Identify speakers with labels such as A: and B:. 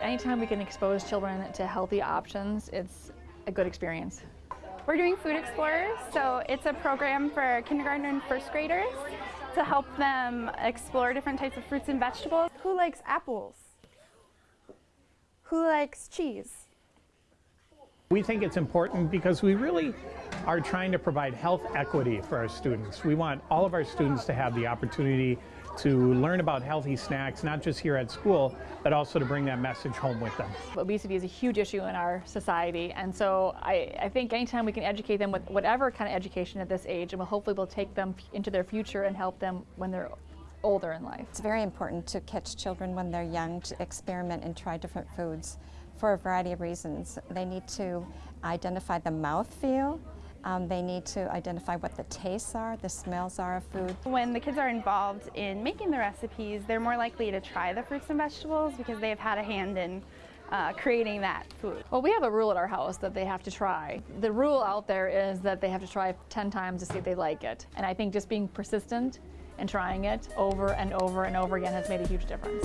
A: anytime we can expose children to healthy options, it's a good experience.
B: We're doing Food Explorers, so it's a program for kindergarten and first graders to help them explore different types of fruits and vegetables.
C: Who likes apples? Who likes cheese?
D: We think it's important because we really are trying to provide health equity for our students. We want all of our students to have the opportunity to learn about healthy snacks, not just here at school, but also to bring that message home with them.
A: Obesity is a huge issue in our society, and so I, I think anytime we can educate them with whatever kind of education at this age, and we'll hopefully we'll take them into their future and help them when they're older in life.
E: It's very important to catch children when they're young to experiment and try different foods for a variety of reasons. They need to identify the mouth feel, um, they need to identify what the tastes are, the smells are of food.
B: When the kids are involved in making the recipes, they're more likely to try the fruits and vegetables because they've had a hand in uh, creating that food.
A: Well, we have a rule at our house that they have to try. The rule out there is that they have to try 10 times to see if they like it. And I think just being persistent and trying it over and over and over again has made a huge difference.